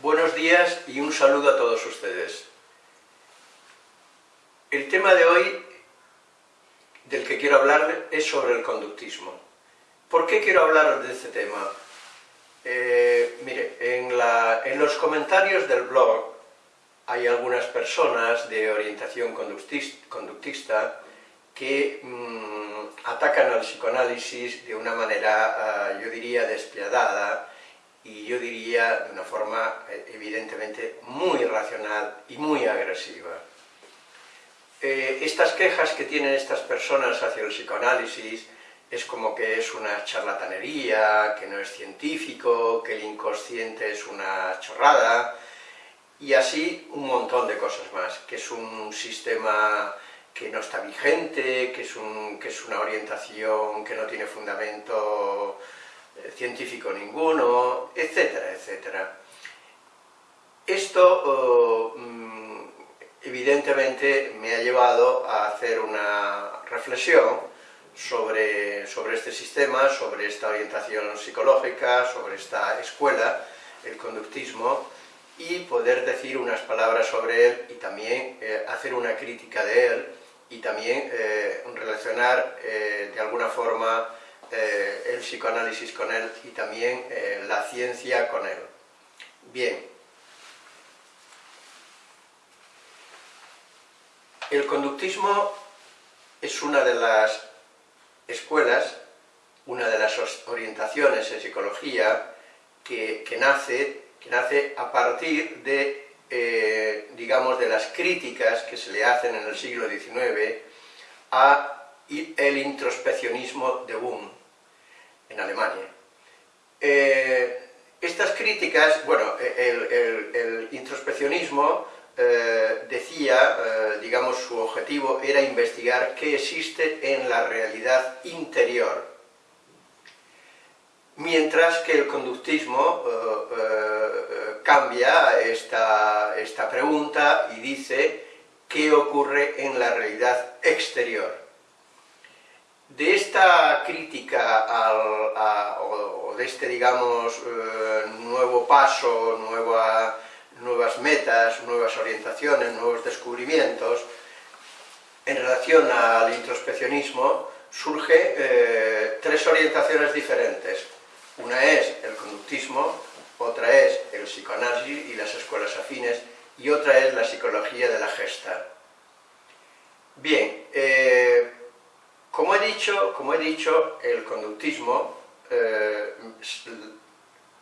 Buenos días y un saludo a todos ustedes. El tema de hoy del que quiero hablar es sobre el conductismo. ¿Por qué quiero hablar de este tema? Eh, mire, en, los comentarios del blog hay algunas personas de orientación conductista que mm, atacan al psicoanálisis de una manera, ah, yo diría, despiadada y yo diría de una forma eh, evidentemente muy racional y muy agresiva. Eh, estas quejas que tienen estas personas hacia el psicoanálisis es como que es una charlatanería, que no es científico, que el inconsciente es una chorrada, y así un montón de cosas más, que es un sistema que no está vigente, que es, que es una orientación que no tiene fundamento eh, científico ninguno, etcétera, etcétera. Esto mm, evidentemente me ha llevado a hacer una reflexión sobre, sobre este sistema, sobre esta orientación psicológica, sobre esta escuela, el conductismo, y poder decir unas palabras sobre él y también eh, hacer una crítica de él y también eh, relacionar eh, de alguna forma el psicoanálisis con él y también la ciencia con él. Bien. El conductismo es una de las escuelas, una de las orientaciones en psicología que, nace, que nace a partir de, eh, digamos, de las críticas que se le hacen en el siglo XIX a el introspeccionismo de Wundt en Alemania. Eh, estas críticas, bueno, el introspeccionismo eh, decía, digamos, su objetivo era investigar qué existe en la realidad interior, mientras que el conductismo eh, cambia esta, esta pregunta y dice qué ocurre en la realidad exterior. De esta crítica o, de este, digamos, nuevo paso, nueva nuevas metas, nuevas orientaciones, nuevos descubrimientos, en relación al introspeccionismo surge eh, tres orientaciones diferentes. Una es el conductismo, otra es el psicoanálisis y las escuelas afines, y otra es la psicología de la gesta. Bien, eh, como, he dicho, como he dicho, el conductismo, eh,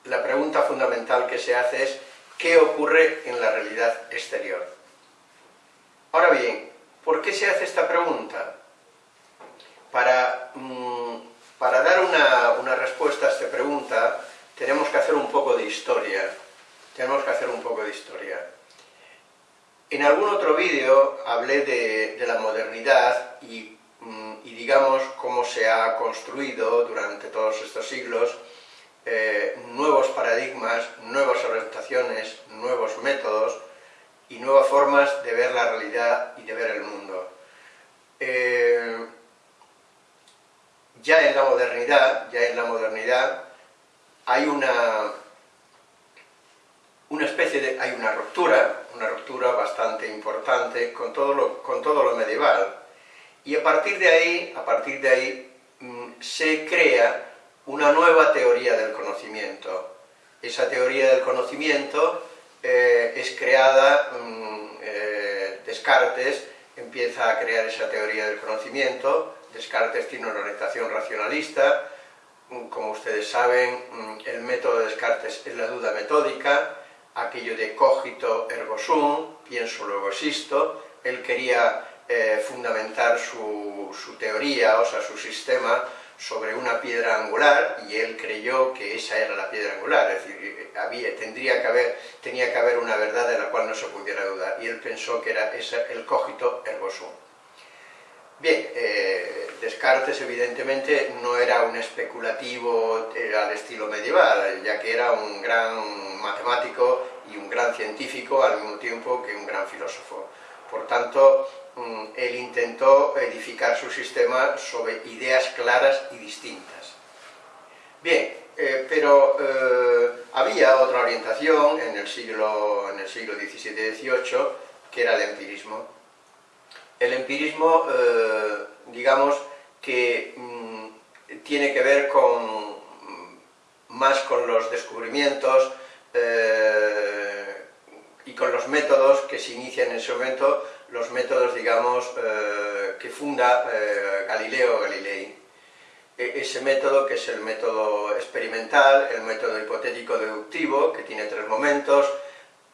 la pregunta fundamental que se hace es qué ocurre en la realidad exterior. Ahora bien, ¿por qué se hace esta pregunta? Para, mm, para dar una, respuesta a esta pregunta tenemos que hacer un poco de historia. Tenemos que hacer un poco de historia. En algún otro vídeo hablé de, la modernidad y, mm, digamos cómo se ha construido durante todos estos siglos eh, nuevos paradigmas, nuevas orientaciones, nuevos métodos y nuevas formas de ver la realidad y de ver el mundo. Eh, ya en la modernidad, ya en la modernidad hay una, una especie de, hay una ruptura, una ruptura bastante importante con todo lo, con todo lo medieval, y a partir de ahí, a partir de ahí mm, se crea una nueva teoría del conocimiento. Esa teoría del conocimiento eh, es creada, mm, eh, Descartes empieza a crear esa teoría del conocimiento, Descartes tiene una orientación racionalista, mm, como ustedes saben, mm, el método de Descartes es la duda metódica, aquello de cogito ergo sum, pienso luego existo, él quería eh, fundamentar su, su teoría, o sea, su sistema, sobre una piedra angular y él creyó que esa era la piedra angular, es decir, había, tendría que haber, tenía que haber una verdad de la cual no se pudiera dudar, y él pensó que era ese, el cogito ergo sum. Bien, eh, Descartes evidentemente no era un especulativo eh, al estilo medieval, ya que era un gran matemático y un gran científico al mismo tiempo que un gran filósofo. Por tanto, mm, él intentó edificar su sistema sobre ideas claras y distintas. Bien, eh, pero eh, había otra orientación en el siglo, en el siglo XVII y XVIII, que era el empirismo. El empirismo, eh, digamos, que mm, tiene que ver con, mm, más con los descubrimientos y con los métodos que se inician en ese momento, los métodos, digamos, que funda Galileo Galilei. E, ese método que es el método experimental, el método hipotético deductivo, que tiene tres momentos,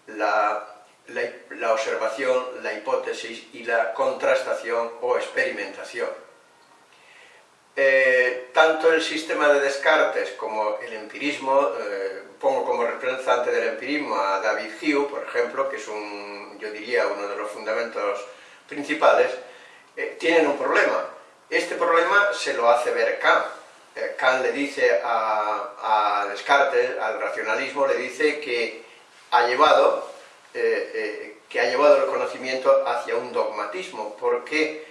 la, la, observación, la hipótesis y la contrastación o experimentación. Eh, tanto el sistema de Descartes como el empirismo, eh, pongo como representante del empirismo a David Hume, por ejemplo, que es un, yo diría, uno de los fundamentos principales, eh, tienen un problema, este problema se lo hace ver Kant. Eh, Kant le dice a, Descartes, al racionalismo, le dice que ha llevado, eh, eh, que ha llevado el conocimiento hacia un dogmatismo, porque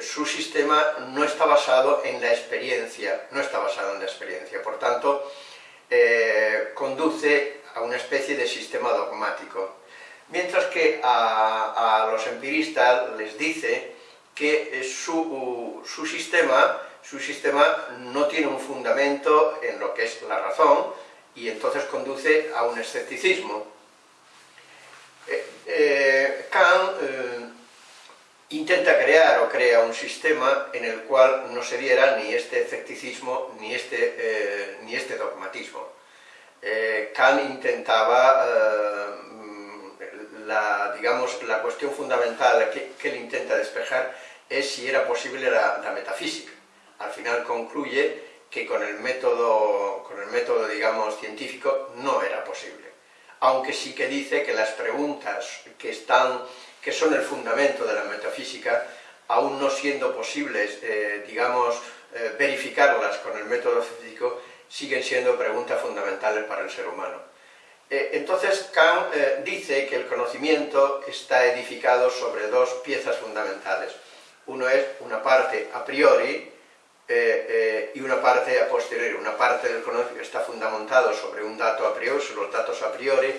su sistema no está basado en la experiencia, no está basado en la experiencia, por tanto, conduce a una especie de sistema dogmático. Mientras que a los empiristas les dice que su, sistema, su sistema no tiene un fundamento en lo que es la razón y entonces conduce a un escepticismo. Eh, eh, Kant eh, intenta crear o crea un sistema en el cual no se diera ni este escepticismo ni este, ni este dogmatismo. Kant intentaba la, digamos, la cuestión fundamental que, él intenta despejar es si era posible la, metafísica. Al final concluye que con el, método, con el método, digamos, científico no era posible. Aunque sí que dice que las preguntas que, están, que son el fundamento de la metafísica, aún no siendo posibles, eh, digamos, eh, verificarlas con el método físico, siguen siendo preguntas fundamentales para el ser humano. Eh, entonces Kant dice que el conocimiento está edificado sobre dos piezas fundamentales. Uno es una parte a priori eh, eh, y una parte a posteriori. Una parte del conocimiento está fundamentado sobre un dato a priori, sobre los datos a priori,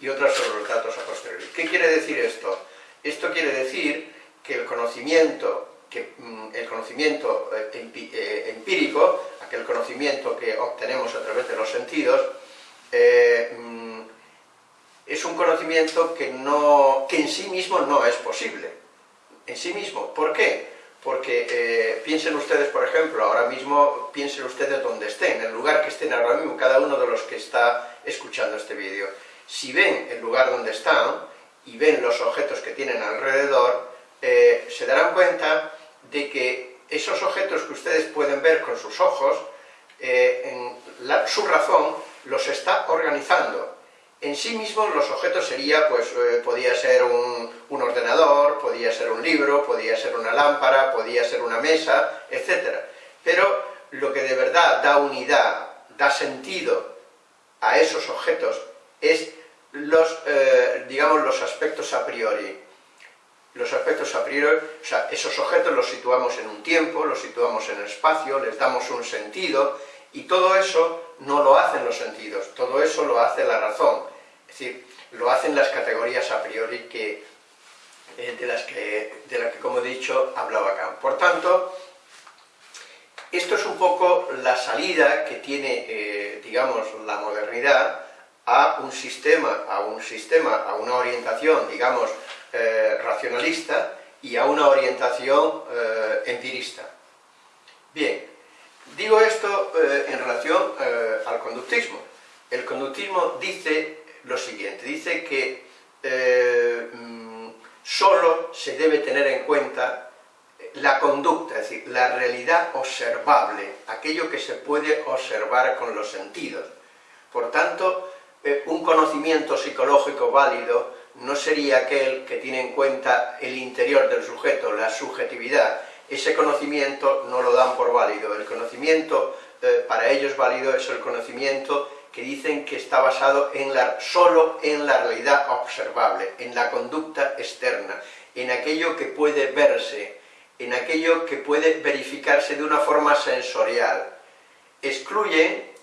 y otra sobre los datos a posteriori. ¿Qué quiere decir esto? Esto quiere decir que el conocimiento, que, mm, el conocimiento eh, empírico, aquel conocimiento que obtenemos a través de los sentidos, mm, es un conocimiento que, no, que en sí mismo no es posible en sí mismo. ¿Por qué? Porque eh, piensen ustedes, por ejemplo, ahora mismo, piensen ustedes donde estén, en el lugar que estén ahora mismo, cada uno de los que está escuchando este vídeo. Si ven el lugar donde están y ven los objetos que tienen alrededor, eh, se darán cuenta de que esos objetos que ustedes pueden ver con sus ojos, eh, en su razón los está organizando en sí mismos los objetos sería, pues, eh, podía ser un, ordenador, podía ser un libro, podía ser una lámpara, podía ser una mesa, etc. Pero lo que de verdad da unidad, da sentido a esos objetos es los, eh, digamos, los aspectos a priori. Los aspectos a priori, o sea, esos objetos los situamos en un tiempo, los situamos en el espacio, les damos un sentido, y todo eso no lo hacen los sentidos, todo eso lo hace la razón. Es decir, lo hacen las categorías a priori que, eh, de, las que, de que, como he dicho, hablaba acá. Por tanto, esto es un poco la salida que tiene, eh, digamos, la modernidad a un sistema, a un sistema, a una orientación, digamos, eh, racionalista y a una orientación empirista. Bien, digo esto en relación al conductismo. El conductismo dice lo siguiente, dice que solo se debe tener en cuenta la conducta, es decir, la realidad observable, aquello que se puede observar con los sentidos. Por tanto, eh, un conocimiento psicológico válido no sería aquel que tiene en cuenta el interior del sujeto, la subjetividad. Ese conocimiento no lo dan por válido. El conocimiento eh, para ellos válido es el conocimiento que dicen que está basado en la, solo en la realidad observable, en la conducta externa, en aquello que puede verse, en aquello que puede verificarse de una forma sensorial. Excluye,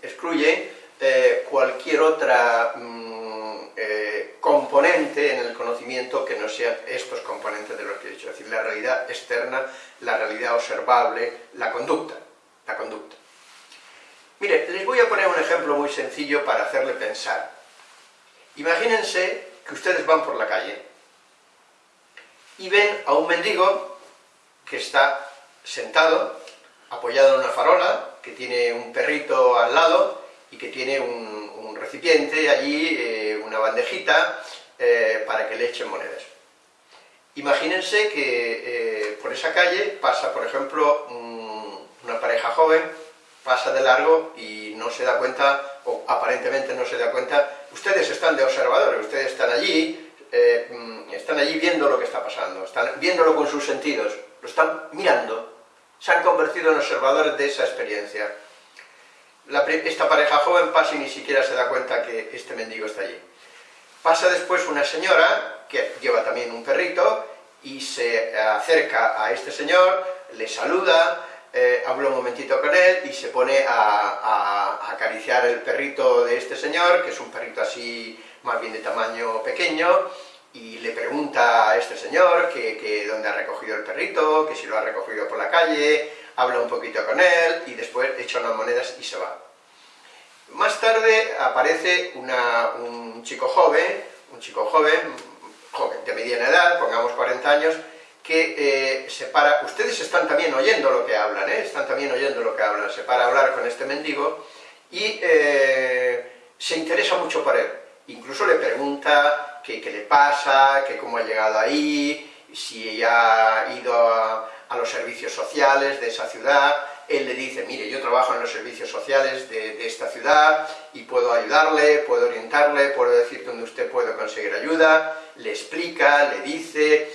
eh, cualquier otra mm, eh, componente en el conocimiento que no sean estos componentes de los que he dicho, es decir, la realidad externa, la realidad observable, la conducta, la conducta. Mire, les voy a poner un ejemplo muy sencillo para hacerle pensar. Imagínense que ustedes van por la calle y ven a un mendigo que está sentado, apoyado en una farola, que tiene un perrito al lado y que tiene un, recipiente allí, eh, una bandejita, eh, para que le echen monedas. Imagínense que eh, por esa calle pasa, por ejemplo, una pareja joven, pasa de largo y no se da cuenta, o aparentemente no se da cuenta, ustedes están de observadores, ustedes están allí, mm, están allí viendo lo que está pasando, están viéndolo con sus sentidos, lo están mirando, se han convertido en observadores de esa experiencia esta pareja joven pasa y ni siquiera se da cuenta que este mendigo está allí. Pasa después una señora, que lleva también un perrito, y se acerca a este señor, le saluda, eh, habla un momentito con él y se pone a, acariciar el perrito de este señor, que es un perrito así más bien de tamaño pequeño, y le pregunta a este señor que, que dónde ha recogido el perrito, que si lo ha recogido por la calle, habla un poquito con él y después echa unas monedas y se va. Más tarde aparece un chico joven, un chico joven, joven de mediana edad, pongamos 40 años, que eh, se para, ustedes están también oyendo lo que hablan, ¿eh? están también oyendo lo que hablan, se para a hablar con este mendigo y eh, se interesa mucho por él, incluso le pregunta qué, le pasa, que cómo ha llegado ahí, si ha ido a los servicios sociales de esa ciudad, él le dice, mire, yo trabajo en los servicios sociales de, esta ciudad y puedo ayudarle, puedo orientarle, puedo decir dónde usted puede conseguir ayuda, le explica, le dice,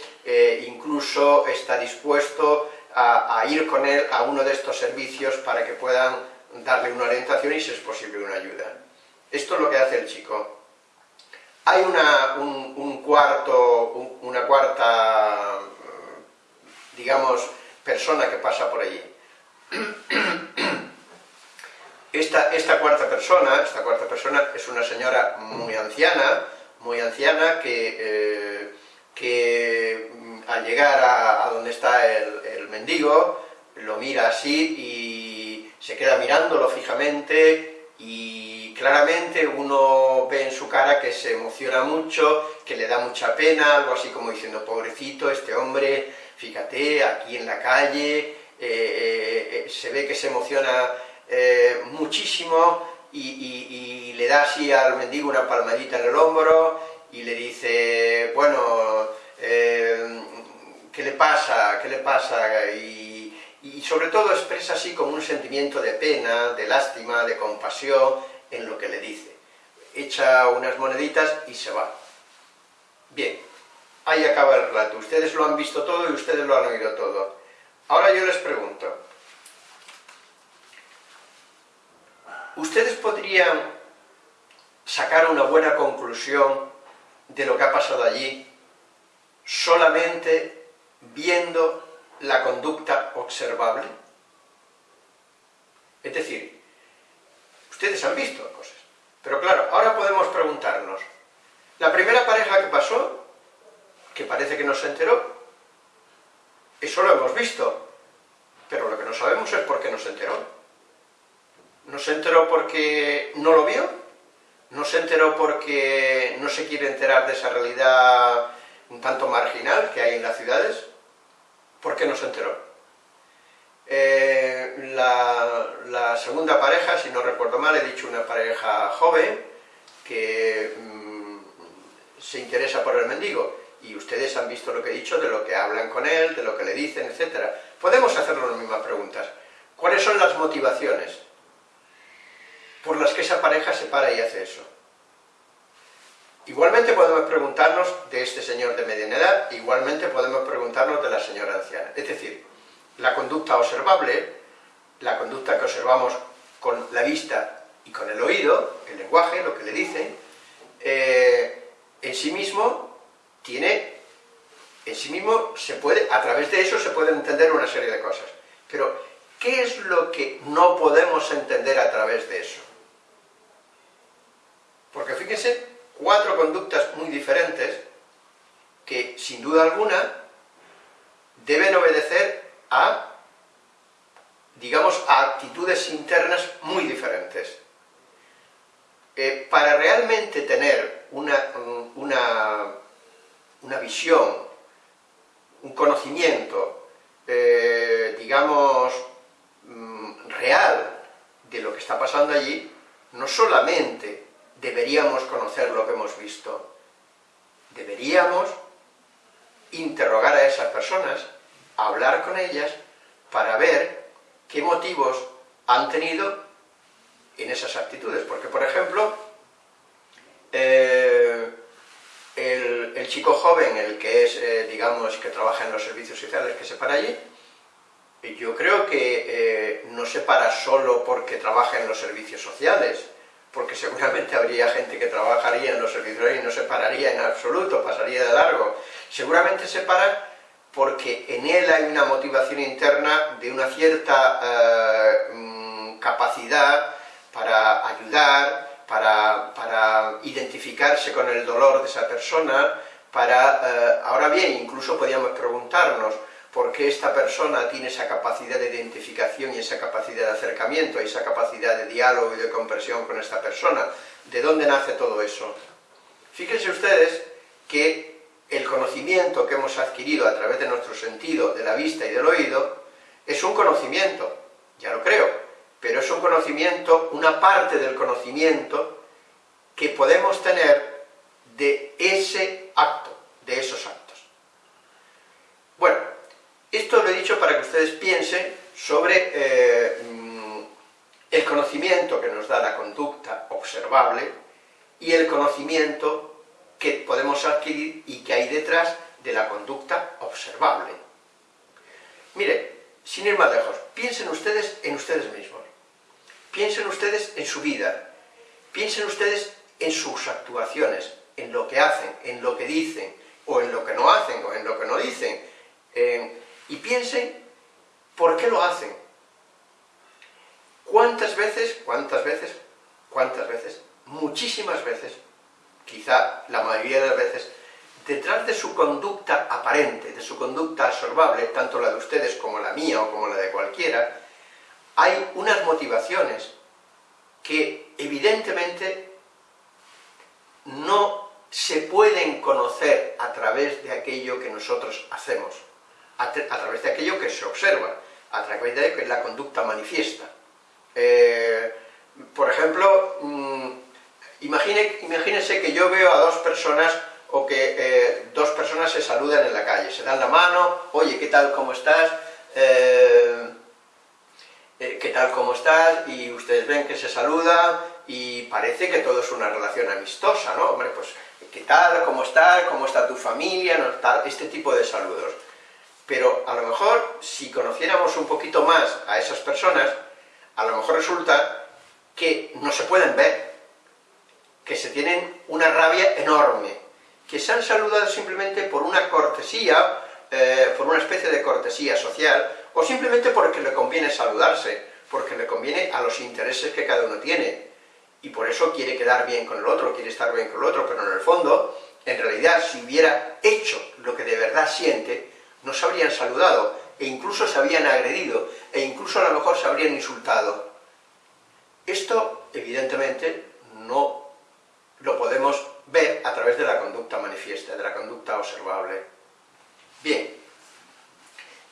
incluso está dispuesto a, ir con él a uno de estos servicios para que puedan darle una orientación y, si es posible, una ayuda. Esto es lo que hace el chico. Hay una, cuarta, digamos, persona que pasa por allí. Esta, esta, cuarta persona, esta cuarta persona es una señora muy anciana, muy anciana que, eh, que mm, al llegar a, donde está el, mendigo, lo mira así y se queda mirándolo fijamente y claramente uno ve en su cara que se emociona mucho, que le da mucha pena, algo así como diciendo, pobrecito, este hombre, fíjate, aquí en la calle, eh, eh, eh, se ve que se emociona muchísimo y, le da así al mendigo una palmadita en el hombro y le dice, bueno, ¿qué le pasa? ¿qué le pasa? Y, y sobre todo expresa así como un sentimiento de pena, de lástima, de compasión en lo que le dice. Echa unas moneditas y se va. Bien, ahí acaba el relato. Ustedes lo han visto todo y ustedes lo han oído todo. Ahora yo les pregunto, ¿ustedes podrían sacar una buena conclusión de lo que ha pasado allí solamente viendo la conducta observable? Es decir, ustedes han visto cosas, pero claro, ahora podemos preguntarnos, la primera pareja que pasó, que parece que no se enteró, eso lo hemos visto, pero lo que no sabemos es por qué no se enteró. ¿No se enteró porque no lo vio? ¿No se enteró porque no se quiere enterar de esa realidad un tanto marginal que hay en las ciudades? ¿Por qué no se enteró? Eh, la, segunda pareja, si no recuerdo mal, he dicho una pareja joven que mm, se interesa por el mendigo y ustedes han visto lo que he dicho, de lo que hablan con él, de lo que le dicen, etc. Podemos hacernos las mismas preguntas. ¿Cuáles son las motivaciones por las que esa pareja se para y hace eso? Igualmente podemos preguntarnos de este señor de mediana edad, igualmente podemos preguntarnos de la señora anciana. Es decir, la conducta observable, la conducta que observamos con la vista y con el oído, el lenguaje, lo que le dicen, eh, en sí mismo tiene en sí mismo se puede, a través de eso se puede entender una serie de cosas. Pero, ¿qué es lo que no podemos entender a través de eso? Porque fíjense, cuatro conductas muy diferentes que, sin duda alguna, deben obedecer a, digamos, a actitudes internas muy diferentes. Eh, para realmente tener una, una, una visión, un conocimiento, eh, digamos, mm, real de lo que está pasando allí, no solamente deberíamos conocer lo que hemos visto, deberíamos interrogar a esas personas, hablar con ellas, para ver qué motivos han tenido en esas actitudes. Porque, por ejemplo, eh, el, chico joven, el que es, eh, digamos, que trabaja en los servicios sociales, que se para allí, yo creo que eh, no se para solo porque trabaja en los servicios sociales, porque seguramente habría gente que trabajaría en los servicios y no se pararía en absoluto, pasaría de largo. Seguramente se para porque en él hay una motivación interna de una cierta eh, mm, capacidad para ayudar, para, para, identificarse con el dolor de esa persona, para... Eh, ahora bien, incluso podríamos preguntarnos, por qué esta persona tiene esa capacidad de identificación y esa capacidad de acercamiento, esa capacidad de diálogo y de comprensión con esta persona. ¿De dónde nace todo eso? Fíjense ustedes que el conocimiento que hemos adquirido a través de nuestro sentido, de la vista y del oído, es un conocimiento, ya lo creo, pero es un conocimiento, una parte del conocimiento que podemos tener de ese acto, de esos actos. Esto lo he dicho para que ustedes piensen sobre eh, mm, el conocimiento que nos da la conducta observable y el conocimiento que podemos adquirir y que hay detrás de la conducta observable. Mire, sin ir más lejos, piensen ustedes en ustedes mismos, piensen ustedes en su vida, piensen ustedes en sus actuaciones, en lo que hacen, en lo que dicen, o en lo que no hacen, o en lo que no dicen, y piensen por qué lo hacen. ¿Cuántas veces, cuántas veces, cuántas veces, muchísimas veces, quizá la mayoría de las veces, detrás de su conducta aparente, de su conducta absorbable, tanto la de ustedes como la mía o como la de cualquiera, hay unas motivaciones que evidentemente no se pueden conocer a través de aquello que nosotros hacemos a, través de aquello que se observa, a través de la conducta manifiesta. Eh, por ejemplo, mm, imagine, imagínense que yo veo a dos personas o que eh, dos personas se saludan en la calle, se dan la mano, oye, ¿qué tal, cómo estás? Eh, ¿Qué tal, cómo estás? Y ustedes ven que se saludan y parece que todo es una relación amistosa, ¿no? Hombre, pues, ¿qué tal, cómo estás? ¿Cómo está tu familia? ¿no? Este tipo de saludos pero a lo mejor si conociéramos un poquito más a esas personas, a lo mejor resulta que no se pueden ver, que se tienen una rabia enorme, que se han saludado simplemente por una cortesía, eh, por una especie de cortesía social, o simplemente porque le conviene saludarse, porque le conviene a los intereses que cada uno tiene, y por eso quiere quedar bien con el otro, quiere estar bien con el otro, pero en el fondo, en realidad, si hubiera hecho lo que de verdad siente, no se habrían saludado, e incluso se habrían agredido, e incluso a lo mejor se habrían insultado. Esto, evidentemente, no lo podemos ver a través de la conducta manifiesta, de la conducta observable. Bien,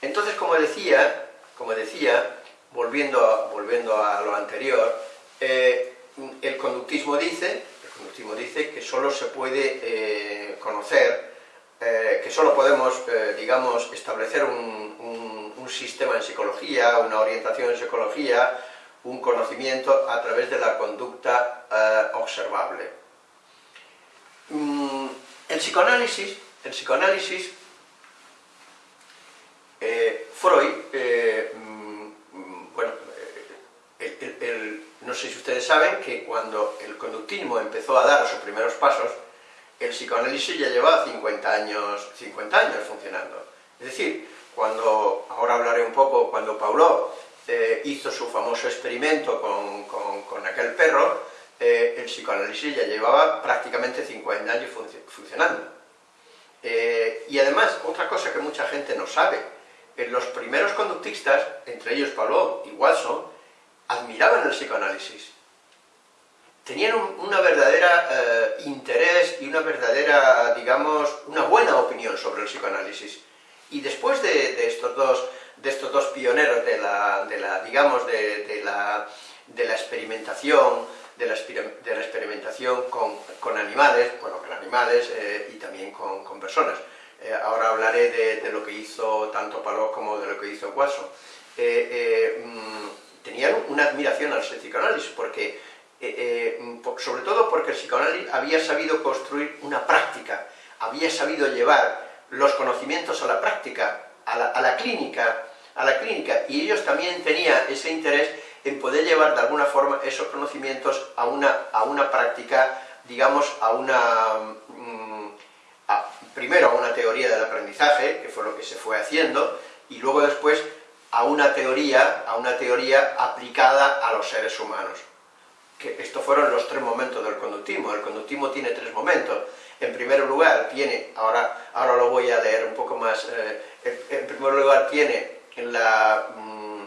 entonces, como decía, como decía volviendo, a, volviendo a lo anterior, eh, el conductismo dice, el conductismo dice que solo se puede eh, conocer eh, que solo podemos, eh, digamos, establecer un, sistema en psicología, una orientación en psicología, un conocimiento a través de la conducta eh, observable. Mm, el psicoanálisis, el psicoanálisis, Freud, mm, bueno, no sé si ustedes saben que cuando el conductismo empezó a dar sus primeros pasos, el psicoanálisis ya lleva 50 años, 50 años funcionando. Es decir, cuando, ahora hablaré un poco, cuando Paulo eh, hizo su famoso experimento con, con, aquel perro, eh, el psicoanálisis ya llevaba prácticamente 50 años funcionando. Eh, y además, otra cosa que mucha gente no sabe, los primeros conductistas, entre ellos Paulo y Watson, admiraban el psicoanálisis. Tenían un una verdadera interés y una verdadera, digamos, una buena opinión sobre el psicoanálisis. Y después de, estos, dos, de estos dos pioneros de la, digamos, de, la, experimentación, de la, experimentación con, animales, bueno, con animales eh, y también con, personas. Eh, ahora hablaré de, lo que hizo tanto Paló como de lo que hizo Watson. Eh, mm, tenían una admiración al psicoanálisis, porque, sobre todo porque el psicoanálisis había sabido construir una práctica, había sabido llevar los conocimientos a la práctica, a la, clínica, a la clínica, y ellos también tenían ese interés en poder llevar de alguna forma esos conocimientos a una, a una práctica, digamos, a una... Mm, primero a una teoría del aprendizaje, que fue lo que se fue haciendo, y luego después a una teoría, a una teoría aplicada a los seres humanos. Que estos fueron los tres momentos del conductismo. El conductismo tiene tres momentos. En primer lugar, tiene, ahora, ahora lo voy a leer un poco más, eh, en primer lugar tiene la, mm,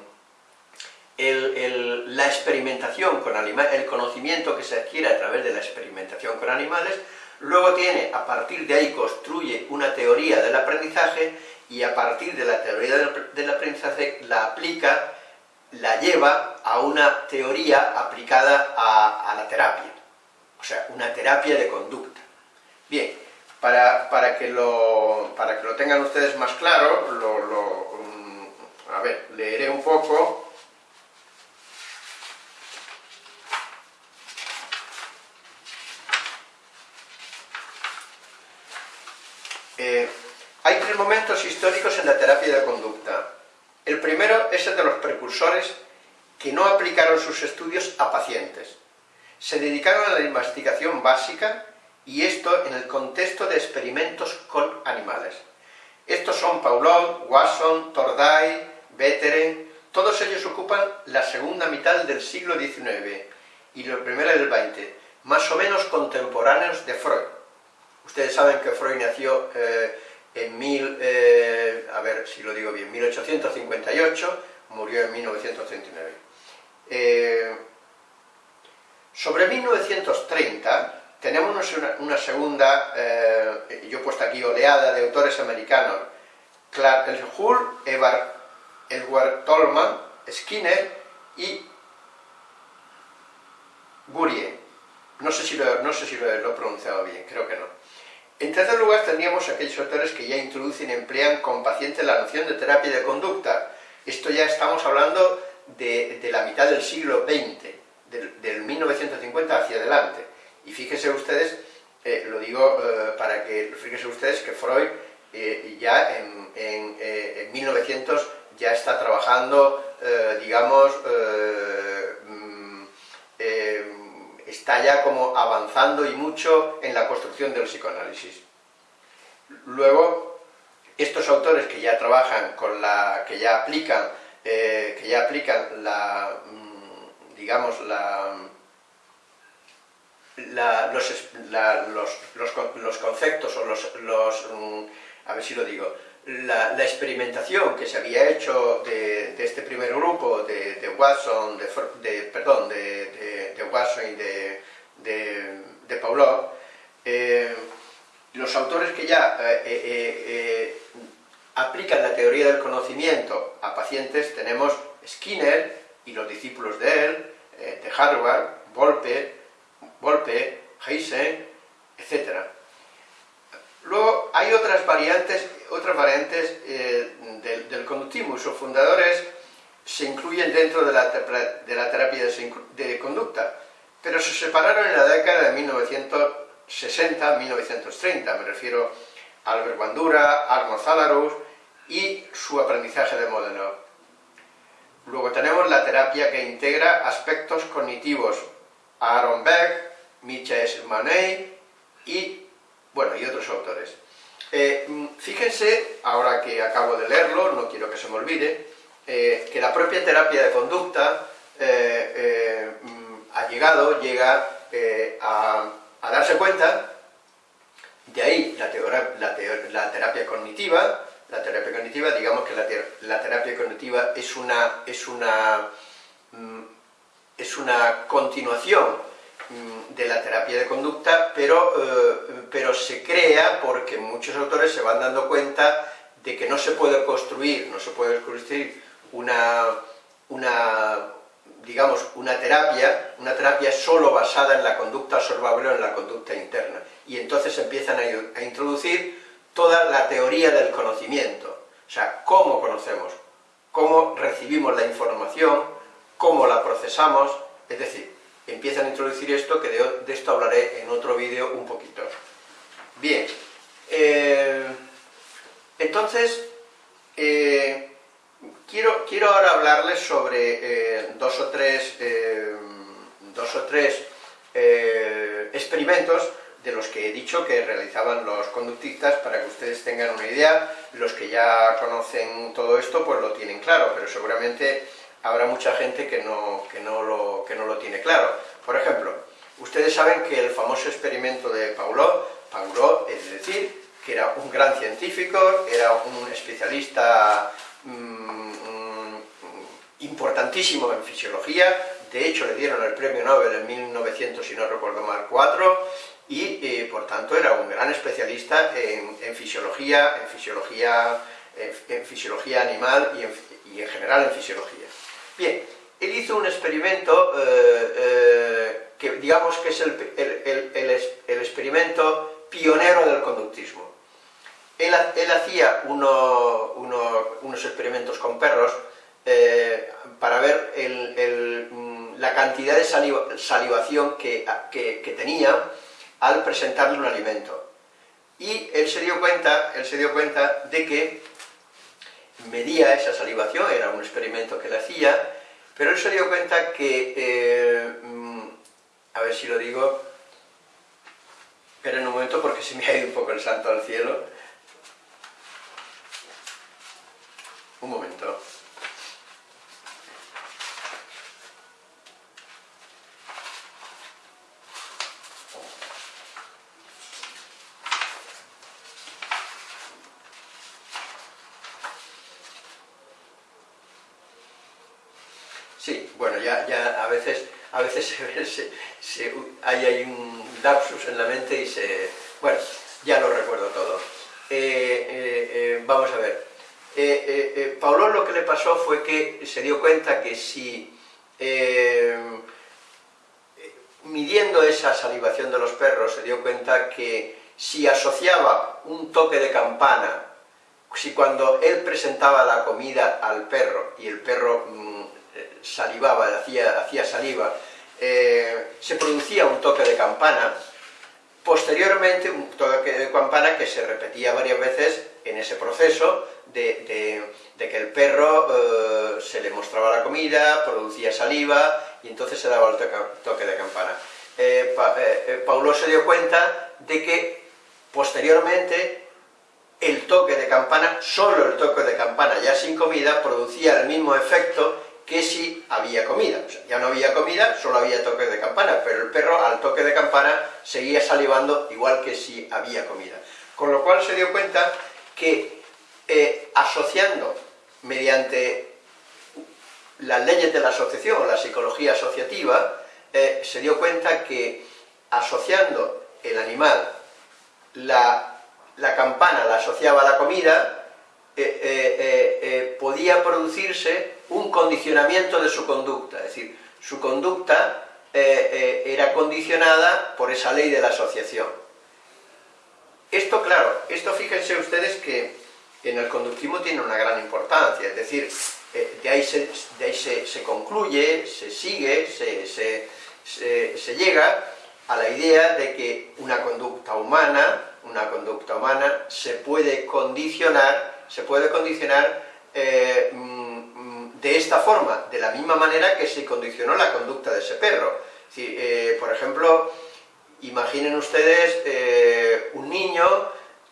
la experimentación con animales, el conocimiento que se adquiere a través de la experimentación con animales, luego tiene, a partir de ahí construye una teoría del aprendizaje y a partir de la teoría del, aprendizaje la aplica, la lleva a una teoría aplicada a la terapia, o sea, una terapia de conducta. Bien, para, que, lo, para que lo tengan ustedes más claro, lo, mm, a ver, leeré un poco. Eh, hay tres momentos históricos en la terapia de conducta. El primero es el de los precursores que no aplicaron sus estudios a pacientes. Se dedicaron a la investigación básica y esto en el contexto de experimentos con animales. Estos son Paulot, Wasson, Torday, Betteren, todos ellos ocupan la segunda mitad del siglo XIX y la primera del XX, más o menos contemporáneos de Freud. Ustedes saben que Freud nació eh, en mil, eh, a ver si lo digo bien, 1858, murió en 1939. Eh, sobre 1930, tenemos una, segunda, eh, yo he puesto aquí oleada de autores americanos, Clark Hull, Edward Tolman, Skinner y Gurie. No sé si, lo, no sé si lo, he pronunciado bien, creo que no. En tercer lugar tendríamos aquellos autores que ya introducen y emplean con pacientes la noción de terapia de conducta. Esto ya estamos hablando de, la mitad del siglo XX, del, del 1950 hacia adelante. Y fíjense ustedes, eh, lo digo eh, para que, fíjense ustedes que Freud eh, ya en, 1900 ya está trabajando, digamos, está ya como avanzando y mucho en la construcción del psicoanálisis. Luego, estos autores que ya trabajan con la, que ya aplican, que ya aplican la, mm, digamos, la, los, conceptos o los, mm, a ver si lo digo, la, experimentación que se había hecho de, este primer grupo, de, Watson, de, perdón, de, Watson y de, de, Paulo, eh, los autores que ya eh, eh, aplican la teoría del conocimiento a pacientes tenemos Skinner y los discípulos de él, de Harvard, Volpe, Volpe, Heisen, etc. Luego hay otras variantes, otras variantes eh, del, conductismo sus fundadores se incluyen dentro de la, terapia de, conducta, pero se separaron en la década de 1960-1930, me refiero a Albert Bandura, Arno Zalarus y su aprendizaje de modelo. Luego tenemos la terapia que integra aspectos cognitivos, Aaron Beck, Michael Manet y bueno, y otros autores. Eh, mm, fíjense, ahora que acabo de leerlo, no quiero que se me olvide, eh, que la propia terapia de conducta mm, ha llegado, llega a, darse cuenta, de ahí la, terapia cognitiva, la terapia cognitiva, digamos que la, terapia cognitiva es una, es una, mm, es una continuación de la terapia de conducta, pero, eh, pero se crea porque muchos autores se van dando cuenta de que no se puede construir, no se puede construir una, una digamos, una terapia, una terapia solo basada en la conducta observable o en la conducta interna. Y entonces empiezan a, introducir toda la teoría del conocimiento, o sea, cómo conocemos, cómo recibimos la información, cómo la procesamos, es decir, empiezan a introducir esto, que de, esto hablaré en otro vídeo un poquito. Bien, eh, entonces, eh, quiero, quiero ahora hablarles sobre eh, dos o tres, dos o tres experimentos de los que he dicho que realizaban los conductistas para que ustedes tengan una idea. Los que ya conocen todo esto pues lo tienen claro, pero seguramente habrá mucha gente que no, lo, tiene claro. Por ejemplo, ustedes saben que el famoso experimento de Paulot, Paulot es decir, que era un gran científico, era un especialista mm, importantísimo en fisiología, de hecho le dieron el premio Nobel en 1900, si no recuerdo mal, 4, y eh, por tanto era un gran especialista en, fisiología, en fisiología, en, fisiología animal y en, general en fisiología. Bien, él hizo un experimento eh, eh, que digamos que es el, experimento pionero del conductismo. Él, hacía unos experimentos con perros para ver mm, la cantidad de salivación que, que tenía al presentarle un alimento. Y él se dio cuenta, él se dio cuenta de que medía esa salivación, era un experimento que le hacía, pero él se dio cuenta que, eh, mm, a ver si lo digo, esperen un momento porque se me ha ido un poco el santo al cielo. Un momento. A veces se, hay, un lapsus en la mente y se... Bueno, ya lo recuerdo todo. Eh, eh, eh, vamos a ver. Eh, Paulo lo que le pasó fue que se dio cuenta que si midiendo esa salivación de los perros, se dio cuenta que si asociaba un toque de campana, si cuando él presentaba la comida al perro y el perro mm, salivaba, hacía, hacía saliva, eh, se producía un toque de campana, posteriormente un toque de campana que se repetía varias veces en ese proceso de, que el perro eh, se le mostraba la comida, producía saliva y entonces se daba el toque, de campana. Eh, Paulo se dio cuenta de que posteriormente el toque de campana, solo el toque de campana ya sin comida, producía el mismo efecto que si había comida. ya no había comida, solo había toque de campana, pero el perro al toque de campana seguía salivando igual que si había comida. Con lo cual se dio cuenta que eh, asociando mediante las leyes de la asociación la psicología asociativa, eh, se dio cuenta que asociando el animal, la, la campana la asociaba a la comida, eh, podía producirse un condicionamiento de su conducta, es decir, su conducta eh, eh, era condicionada por esa ley de la asociación. Esto, claro, esto fíjense ustedes que en el conductismo tiene una gran importancia, es decir, eh, de ahí, se, se, concluye, se sigue, se, se, llega a la idea de que una conducta humana, una conducta humana se puede condicionar, se puede condicionar de esta forma, de la misma manera que se condicionó la conducta de ese perro. Eh, por ejemplo, Imaginen ustedes eh, un niño,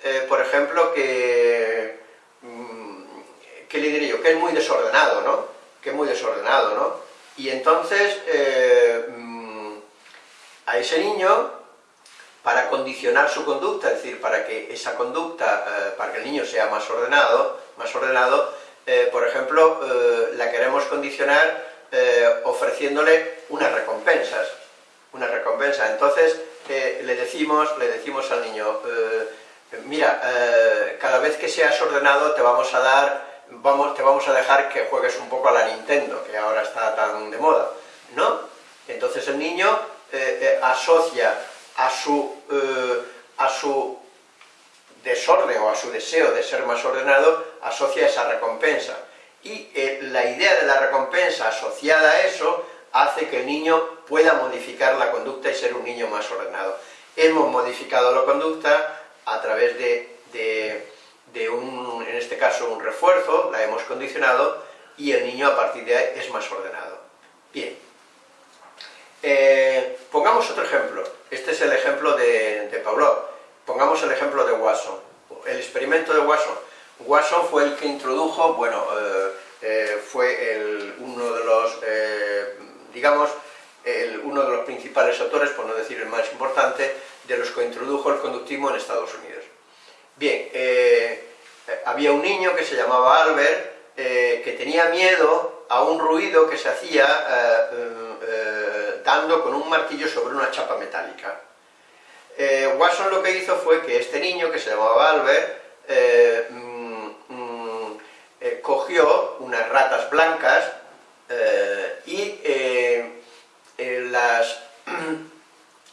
eh, por ejemplo, que, mm, ¿qué le yo? Que es muy desordenado, ¿no? Que es muy desordenado, ¿no? Y entonces, mm, a ese niño, para condicionar su conducta, es decir, para que esa conducta, para que el niño sea más ordenado, más ordenado, por ejemplo, la queremos condicionar ofreciéndole unas recompensas, una recompensa. Entonces, le, decimos, le decimos al niño, eh, mira, eh, cada vez que seas ordenado te vamos a dar, vamos, te vamos a dejar que juegues un poco a la Nintendo, que ahora está tan de moda, ¿no? Entonces el niño eh, asocia a su, a su desorden o a su deseo de ser más ordenado, asocia esa recompensa. Y la idea de la recompensa asociada a eso hace que el niño pueda modificar la conducta y ser un niño más ordenado. Hemos modificado la conducta a través de, un, en este caso, un refuerzo, la hemos condicionado, y el niño a partir de ahí es más ordenado. Bien. Eh, pongamos otro ejemplo. Este es el ejemplo de, de Pavlov. Pongamos el ejemplo de Watson. El experimento de Watson. Watson fue el que introdujo, bueno, eh, eh, fue uno de los digamos, uno de los principales autores, por no decir el más importante, de los que introdujo el conductismo en Estados Unidos. Bien, eh, había un niño que se llamaba Albert, eh, que tenía miedo a un ruido que se hacía eh, dando con un martillo sobre una chapa metálica. Watson lo que hizo fue que este niño, que se llamaba Albert, mm, cogió unas ratas blancas y las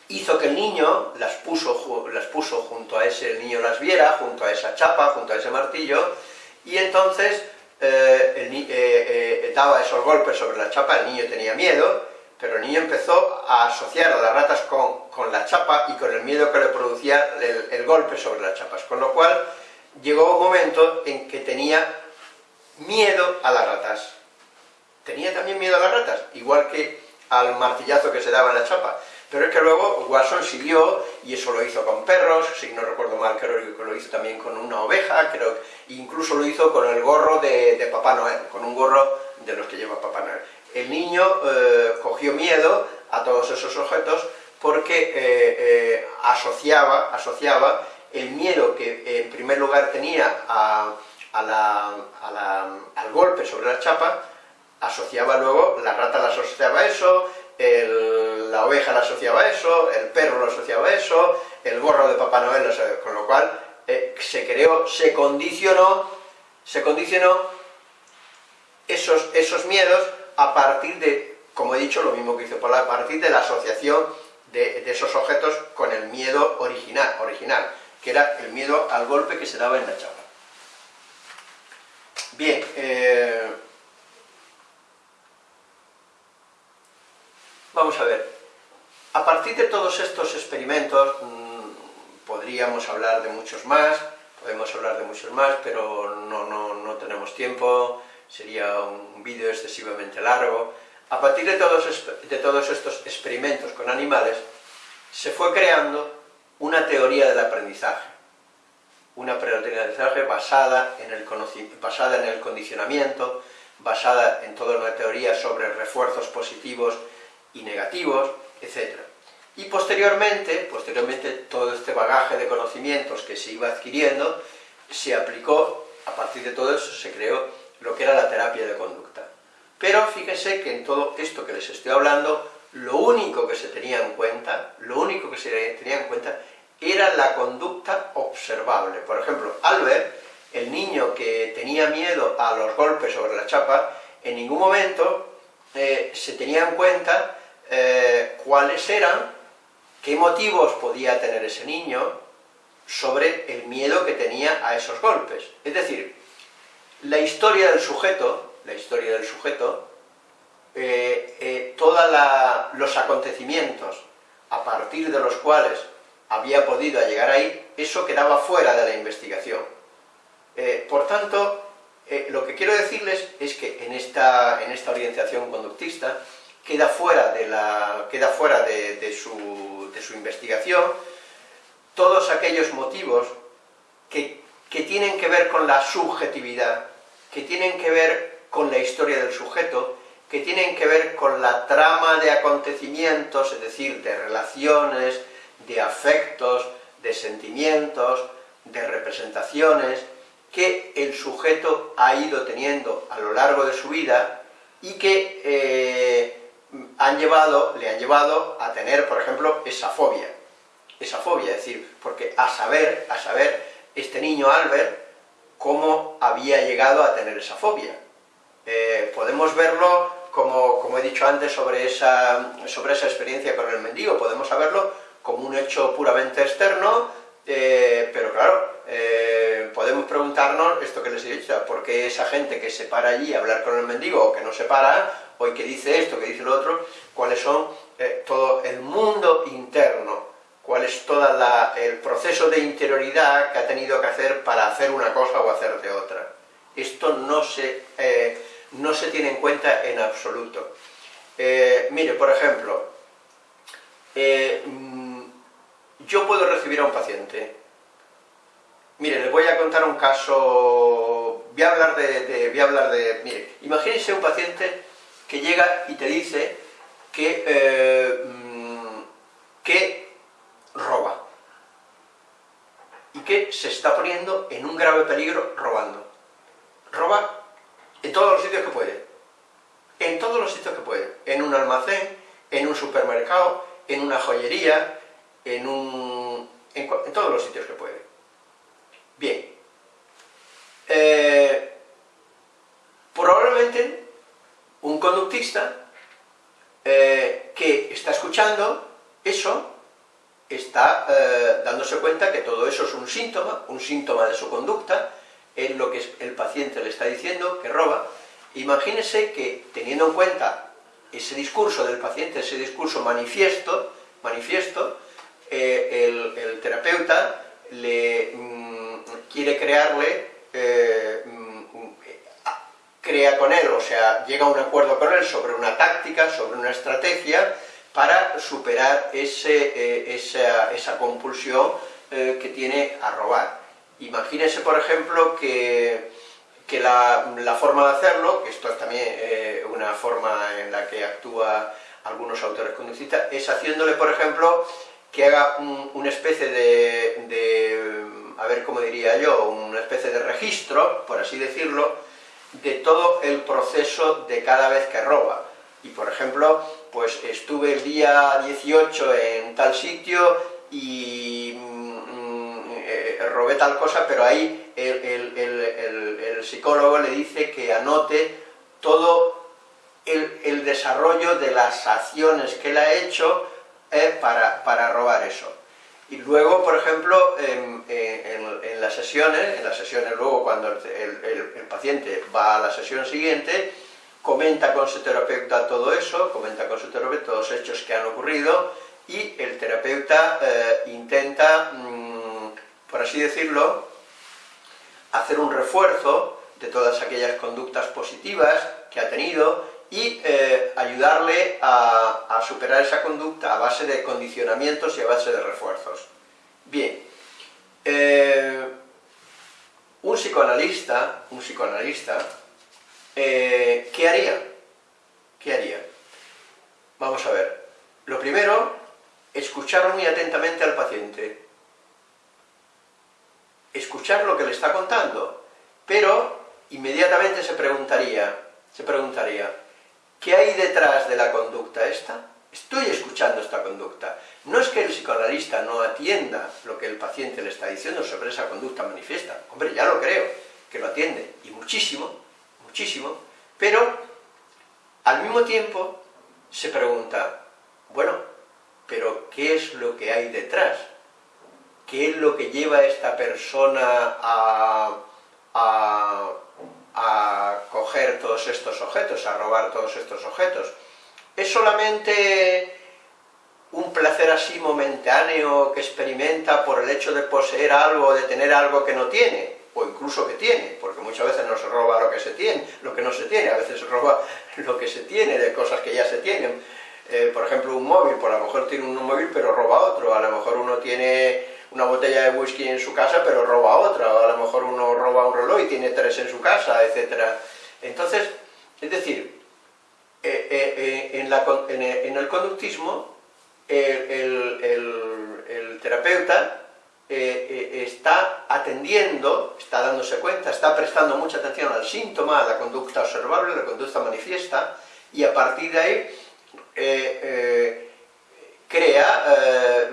hizo que el niño las puso, las puso junto a ese, el niño las viera, junto a esa chapa, junto a ese martillo, y entonces eh, eh, eh, daba esos golpes sobre la chapa, el niño tenía miedo, pero el niño empezó a asociar a las ratas con, la chapa y con el miedo que le producía el, el golpe sobre las chapas, con lo cual llegó un momento en que tenía miedo a las ratas. Tenía también miedo a las ratas, igual que al martillazo que se daba en la chapa. Pero es que luego Watson siguió, y eso lo hizo con perros, si no recuerdo mal, creo que lo hizo también con una oveja, creo incluso lo hizo con el gorro de, Papá Noel, con un gorro de los que lleva Papá Noel. El niño eh, cogió miedo a todos esos objetos porque eh, eh, asociaba, asociaba el miedo que en primer lugar tenía al golpe sobre la chapa, asociaba luego, la rata la asociaba a eso, la oveja la asociaba a eso, el perro lo asociaba a eso, el gorro de Papá Noel lo asociaba, con lo cual eh, se creó, se condicionó, se condicionó esos, esos miedos a partir de, como he dicho, lo mismo que hizo Paula, a partir de la asociación de, esos objetos con el miedo original, original, que era el miedo al golpe que se daba en la chapa. Bien, eh, Vamos a ver, a partir de todos estos experimentos, mm, podríamos hablar de muchos más, podemos hablar de muchos más, pero no, tenemos tiempo, sería un vídeo excesivamente largo. A partir de todos, de todos estos experimentos con animales, se fue creando una teoría del aprendizaje, una teoría del aprendizaje basada en el, basada en el condicionamiento, basada en toda una teoría sobre refuerzos positivos y negativos, etc. Y posteriormente, posteriormente todo este bagaje de conocimientos que se iba adquiriendo, se aplicó, a partir de todo eso se creó lo que era la terapia de conducta. Pero fíjense que en todo esto que les estoy hablando, lo único que se tenía en cuenta, lo único que se tenía en cuenta era la conducta observable. Por ejemplo, Albert, el niño que tenía miedo a los golpes sobre la chapa, en ningún momento eh, se tenía en cuenta eh, cuáles eran, qué motivos podía tener ese niño sobre el miedo que tenía a esos golpes. Es decir, la historia del sujeto, la historia del sujeto, eh, eh, todos los acontecimientos a partir de los cuales había podido llegar ahí, eso quedaba fuera de la investigación. por tanto, lo que quiero decirles es que en esta, en esta orientación conductista, queda fuera de, la, queda fuera de, su, de su investigación, todos aquellos motivos que, que tienen que ver con la subjetividad, que tienen que ver con la historia del sujeto, que tienen que ver con la trama de acontecimientos, es decir, de relaciones, de afectos, de sentimientos, de representaciones, que el sujeto ha ido teniendo a lo largo de su vida y que eh, han llevado, le han llevado a tener, por ejemplo, esa fobia. Esa fobia, es decir, porque a saber, a saber, este niño Albert, cómo había llegado a tener esa fobia. Eh, podemos verlo, como, como, he dicho antes, sobre esa, sobre esa experiencia con el mendigo, podemos saberlo como un hecho puramente externo, eh, pero claro, eh, podemos preguntarnos esto que les he dicho, ¿por qué esa gente que se para allí a hablar con el mendigo, o que no se para, o que dice esto, que dice lo otro, cuáles son eh, todo el mundo interno, cuál es todo el proceso de interioridad que ha tenido que hacer para hacer una cosa o hacer de otra. Esto no se, no se tiene en cuenta en absoluto. mire, por ejemplo, yo puedo recibir a un paciente. Mire, les voy a contar un caso, voy a hablar de, voy a hablar de, mire, imagínense un paciente que llega y te dice que, eh, mm, que roba y que se está poniendo en un grave peligro robando. Roba en todos los sitios que puede, en todos los sitios que puede, en un almacén, en un supermercado, en una joyería, en, todos los sitios que puede. Bien. Eh, probablemente un conductista eh, que está escuchando eso está eh, dándose cuenta que todo eso es un síntoma, un síntoma de su conducta, es lo que el paciente le está diciendo, que roba. Imagínese que, teniendo en cuenta ese discurso del paciente, ese discurso manifiesto, manifiesto eh, el, terapeuta le mm, quiere crearle, eh, mm, crea con él, o sea, llega a un acuerdo con él sobre una táctica, sobre una estrategia, para superar ese, eh, esa, compulsión que tiene a robar. Imagínese, por ejemplo, que, que la, la, forma de hacerlo, que esto es también una forma en la que actúa algunos autores conductistas, es haciéndole, por ejemplo, que haga una especie de, a ver cómo diría yo, una especie de registro, por así decirlo, de todo el proceso de cada vez que roba. Y por ejemplo, pues estuve el día 18 en tal sitio y mm, eh, robé tal cosa, pero ahí el, el, psicólogo le dice que anote todo el desarrollo de las acciones que él ha hecho para, para, robar eso. Y luego, por ejemplo, en, en, las sesiones, en las sesiones luego cuando el, el, paciente va a la sesión siguiente, comenta con su terapeuta todo eso, comenta con su terapeuta todos los hechos que han ocurrido, y el terapeuta eh, intenta, mm, por así decirlo, hacer un refuerzo de todas aquellas conductas positivas que ha tenido y eh, ayudarle a, superar esa conducta a base de condicionamientos y a base de refuerzos. Bien, eh, un psicoanalista, un psicoanalista, eh, ¿qué haría? ¿Qué haría? Vamos a ver. Lo primero, escuchar muy atentamente al paciente. Escuchar lo que le está contando, pero inmediatamente se preguntaría, se preguntaría, ¿Qué hay detrás de la conducta esta? Estoy escuchando esta conducta. No es que el psicoanalista no atienda lo que el paciente le está diciendo sobre esa conducta manifiesta. Hombre, ya lo creo, que lo atiende, y muchísimo, muchísimo, pero al mismo tiempo se pregunta, bueno, pero ¿qué es lo que hay detrás? ¿Qué es lo que lleva a esta persona a, a a coger todos estos objetos, a robar todos estos objetos. Es solamente un placer así momentáneo que experimenta por el hecho de poseer algo, de tener algo que no tiene, o incluso uso que tiene, porque muchas veces no se roba lo que se tiene, lo que no se tiene, a veces se roba lo que se tiene de cosas que ya se tienen. Eh, por ejemplo, un móvil, por a lo mejor tiene un móvil pero roba otro, a lo mejor uno tiene una botella de whisky en su casa pero roba otra, o a lo mejor uno roba un reloj y tiene tres en su casa, etc. Entonces, es decir, eh, eh, en, el conductismo el terapeuta está atendiendo, está dándose cuenta, está prestando mucha atención al síntoma, a la conducta observable, a la conducta manifiesta, y a partir de ahí eh, eh, crea eh,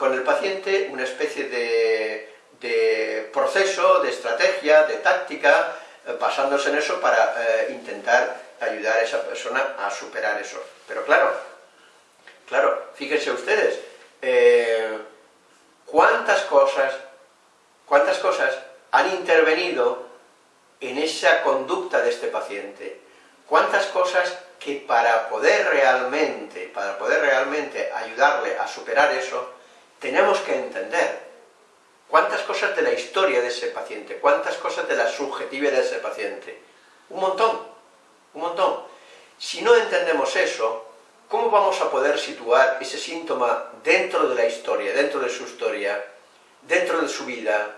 con el paciente una especie de, proceso, de estrategia, de táctica, basándose en eso para intentar ayudar a esa persona a superar eso. Pero claro, claro, fíjense ustedes, cuántas cosas, cuántas cosas han intervenido en esa conducta de este paciente, cuántas cosas que para poder realmente, para poder realmente ayudarle a superar eso, tenemos que entender cuántas cosas de la historia de ese paciente, cuántas cosas de la subjetividad de ese paciente. Un montón, un montón. Si no entendemos eso, ¿cómo vamos a poder situar ese síntoma dentro de la historia, dentro de su historia, dentro de su vida?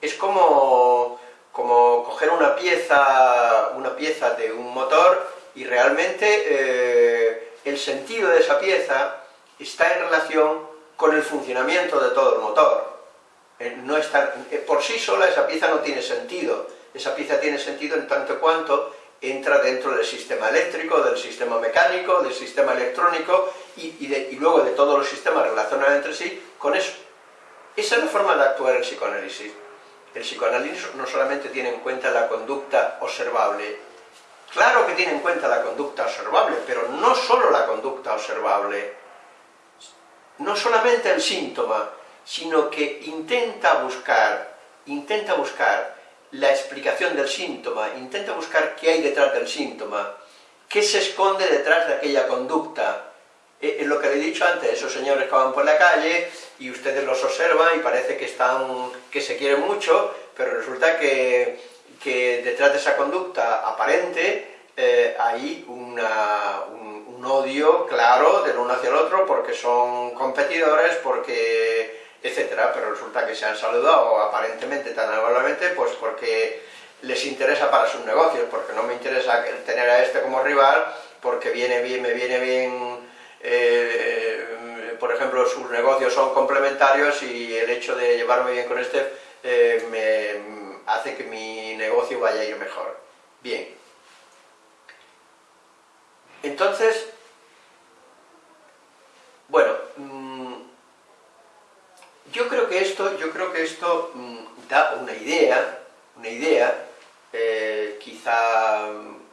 Es como, como coger una pieza, una pieza de un motor y realmente eh, el sentido de esa pieza está en relación con el funcionamiento de todo el motor. Eh, no está, eh, por sí sola esa pieza no tiene sentido, esa pieza tiene sentido en tanto cuanto entra dentro del sistema eléctrico, del sistema mecánico, del sistema electrónico y, y luego de todos los sistemas relacionados entre sí con eso. Esa es la forma de actuar el psicoanálisis. El psicoanálisis no solamente tiene en cuenta la conducta observable, Claro que tiene en cuenta la conducta observable, pero no solo la conducta observable, no solamente el síntoma, sino que intenta buscar, intenta buscar la explicación del síntoma, intenta buscar qué hay detrás del síntoma, qué se esconde detrás de aquella conducta. Es lo que le he dicho antes, esos señores que van por la calle y ustedes los observan y parece que, están, que se quieren mucho, pero resulta que detrás de esa conducta aparente eh, hay un, odio claro del uno hacia el otro porque son competidores, porque etcétera, pero resulta que se han saludado aparentemente tan amablemente pues porque les interesa para sus negocios, porque no me interesa tener a este como rival, porque viene bien, me viene bien, eh, por ejemplo, sus negocios son complementarios y el hecho de llevarme bien con este eh, me, hace que mi negocio vaya a ir mejor. Bien. Entonces, bueno, mm, yo creo que esto, yo creo que esto mm, da una idea, una idea, eh, quizá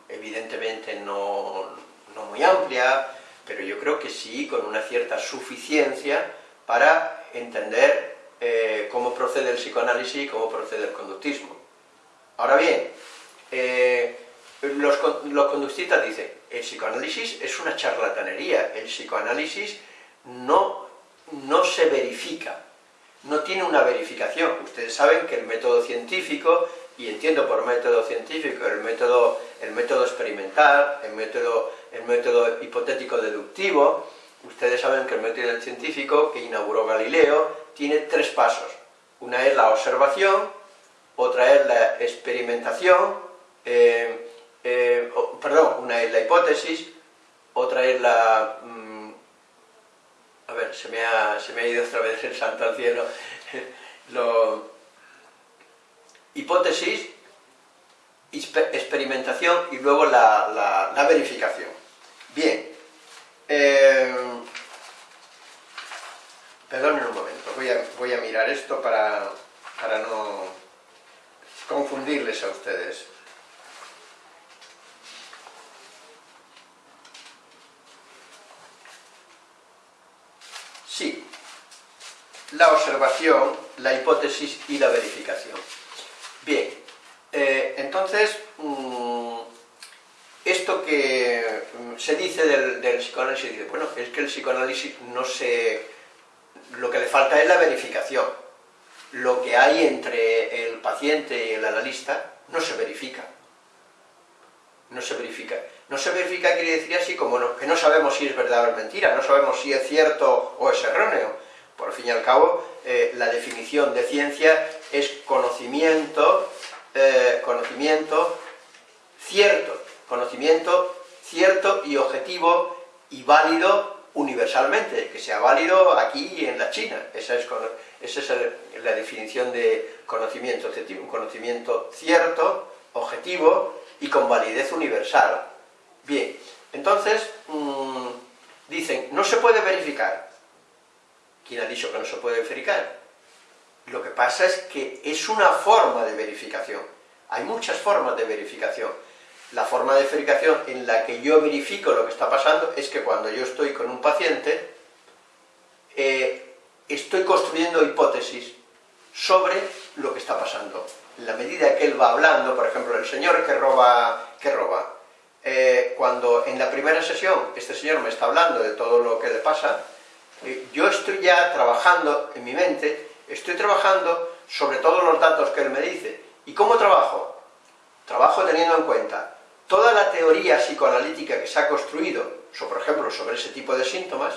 evidentemente no, no muy amplia, pero yo creo que sí con una cierta suficiencia para entender eh, cómo procede el psicoanálisis y cómo procede el conductismo. Ahora bien, eh, los, conductistas dicen, el psicoanálisis es una charlatanería, el psicoanálisis no, no se verifica, no tiene una verificación. Ustedes saben que el método científico, y entiendo por método científico el método, el método experimental, el método, el método hipotético deductivo, ustedes saben que el método científico que inauguró Galileo tiene tres pasos. Una es la observación, otra es la experimentación, eh, eh, perdón, una es la hipótesis, otra es la... Mm, a ver, se me, ha, se me ha ido otra vez el santo al cielo. Lo, hipótesis, experimentación y luego la, la, verificación. Bien. Eh, perdonen un momento, voy a, voy a mirar esto para, para no confundirles a ustedes. Sí, la observación, la hipótesis y la verificación. Bien, eh, entonces, mm, esto que mm, se dice del, del psicoanálisis, dice, bueno, es que el psicoanálisis no se lo que le falta es la verificación. lo que hay entre el paciente y el analista no se verifica. No se verifica. No se verifica quiere decir así como que no sabemos si es verdad o es mentira, no sabemos si es cierto o es erróneo. Por fin y al cabo, eh, la definición de ciencia es conocimiento, eh, conocimiento cierto, conocimiento cierto y objetivo y válido universalmente, que sea válido aquí y en la China. Esa es, la definición de conocimiento objetivo, un conocimiento cierto, objetivo y con validez universal. Bien, entonces, mm, dicen, no se puede verificar. ¿Quién ha dicho que no se puede verificar? Lo que pasa es que es una forma de verificación. Hay muchas formas de verificación la forma de verificación en la que yo verifico lo que está pasando es que cuando yo estoy con un paciente, eh, estoy construyendo hipótesis sobre lo que está pasando. En la medida que él va hablando, por ejemplo, el señor que roba, que roba eh, cuando en la primera sesión este señor me está hablando de todo lo que le pasa, yo estoy ya trabajando en mi mente, estoy trabajando sobre todos los datos que él me dice. ¿Y cómo trabajo? Trabajo teniendo en cuenta toda la teoría psicoanalítica que se ha construido, por ejemplo, sobre ese tipo de síntomas,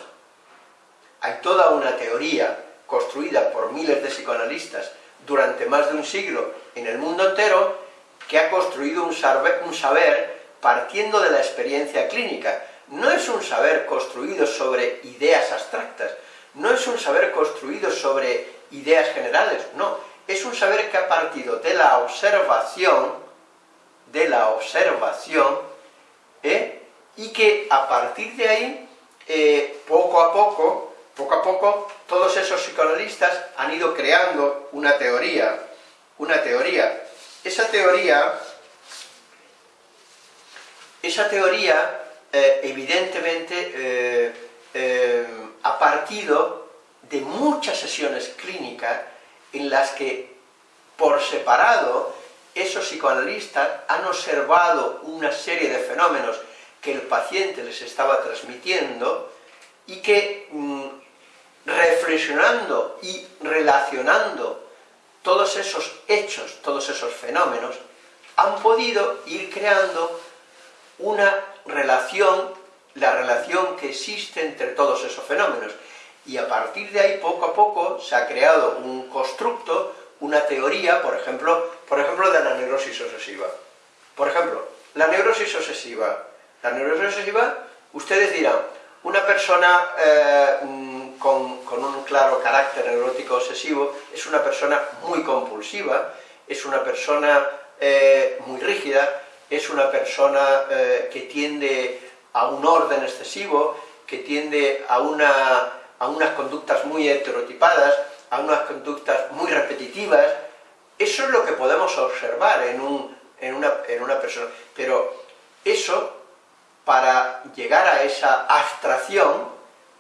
hay toda una teoría construida por miles de psicoanalistas durante más de un siglo en el mundo entero, que ha construido un saber, un saber partiendo de la experiencia clínica. No es un saber construido sobre ideas abstractas, no es un saber construido sobre ideas generales, no, es un saber que ha partido de la observación de la observación, ¿eh? y que a partir de ahí, eh, poco a poco, poco a poco, todos esos psicoanalistas han ido creando una teoría, una teoría. Esa teoría, esa teoría, eh, evidentemente, ha partido de muchas sesiones clínicas en las que, por separado, esos psicoanalistas han observado una serie de fenómenos que el paciente les estaba transmitiendo y que mm, reflexionando y relacionando todos esos hechos, todos esos fenómenos, han podido ir creando una relación, la relación que existe entre todos esos fenómenos. Y a partir de ahí, poco a poco, se ha creado un constructo una teoría, por ejemplo, por ejemplo, de la neurosis obsesiva. Por ejemplo, la neurosis obsesiva. La neurosis obsesiva, ustedes dirán, una persona eh, mm, con, un claro carácter neurótico obsesivo es una persona muy compulsiva, es una persona eh, muy rígida, es una persona eh, que tiende a un orden excesivo, que tiende a, una, unas conductas muy heterotipadas, a unas conductas muy repetitivas, eso es lo que podemos observar en, una, persona. Pero eso, para llegar a esa abstracción,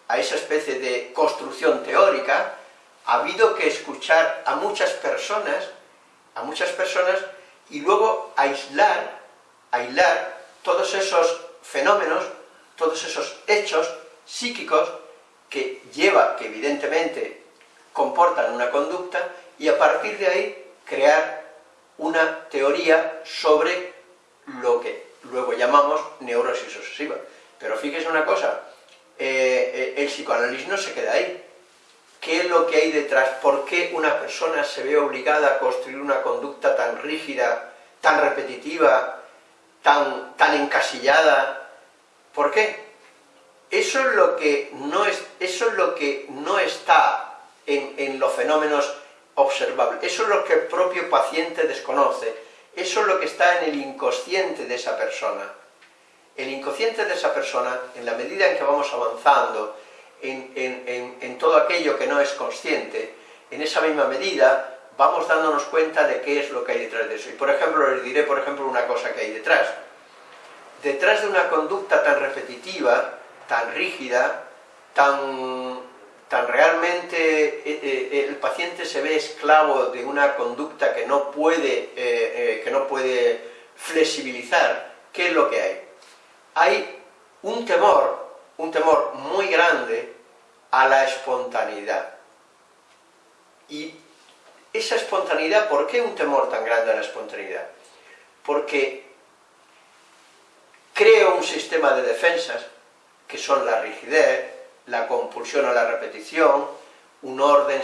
a esa especie de construcción teórica, ha habido que escuchar a muchas personas, a muchas personas, y luego aislar, aislar todos esos fenómenos, todos esos hechos psíquicos que lleva, que evidentemente comportan una conducta y a partir de ahí crear una teoría sobre lo que luego llamamos neurosis obsesiva. Pero fíjese una cosa, eh, eh, el psicoanálisis no se queda ahí. ¿Qué es lo que hay detrás? ¿Por qué una persona se ve obligada a construir una conducta tan rígida, tan repetitiva, tan, tan encasillada? ¿Por qué? Eso es lo que no, es, eso es lo que no está en, los fenómenos observables. Eso es lo que el propio paciente desconoce, eso es lo que está en el inconsciente de esa persona. El inconsciente de esa persona, en la medida en que vamos avanzando en, todo aquello que no es consciente, en esa misma medida vamos dándonos cuenta de qué es lo que hay detrás de eso. Y por ejemplo, les diré por ejemplo una cosa que hay detrás. Detrás de una conducta tan repetitiva, tan rígida, tan tan realmente eh, eh, el paciente se ve esclavo de una conducta que no puede, eh, que no puede flexibilizar, ¿qué es lo que hay? Hay un temor, un temor muy grande a la espontaneidad. Y esa espontaneidad, ¿por qué un temor tan grande a la espontaneidad? Porque creo un sistema de defensas, que son la rigidez, la compulsión a la repetición, un orden,